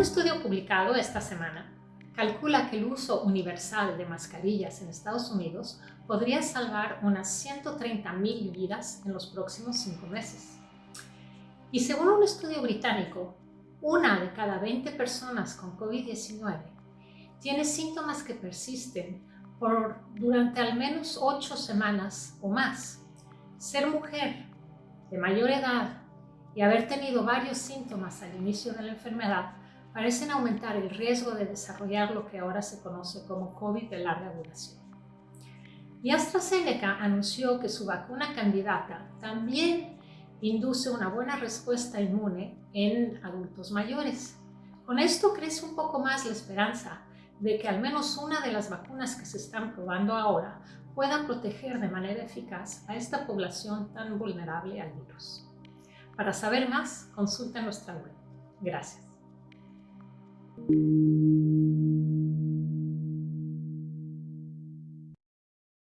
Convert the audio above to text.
estudio publicado esta semana calcula que el uso universal de mascarillas en Estados Unidos podría salvar unas 130.000 vidas en los próximos cinco meses. Y según un estudio británico, una de cada 20 personas con COVID-19 tiene síntomas que persisten por durante al menos 8 semanas o más. Ser mujer de mayor edad y haber tenido varios síntomas al inicio de la enfermedad parecen aumentar el riesgo de desarrollar lo que ahora se conoce como COVID de larga duración. Y AstraZeneca anunció que su vacuna candidata también induce una buena respuesta inmune en adultos mayores. Con esto crece un poco más la esperanza de que al menos una de las vacunas que se están probando ahora pueda proteger de manera eficaz a esta población tan vulnerable al virus. Para saber más, consulta nuestra web. Gracias. Thank you.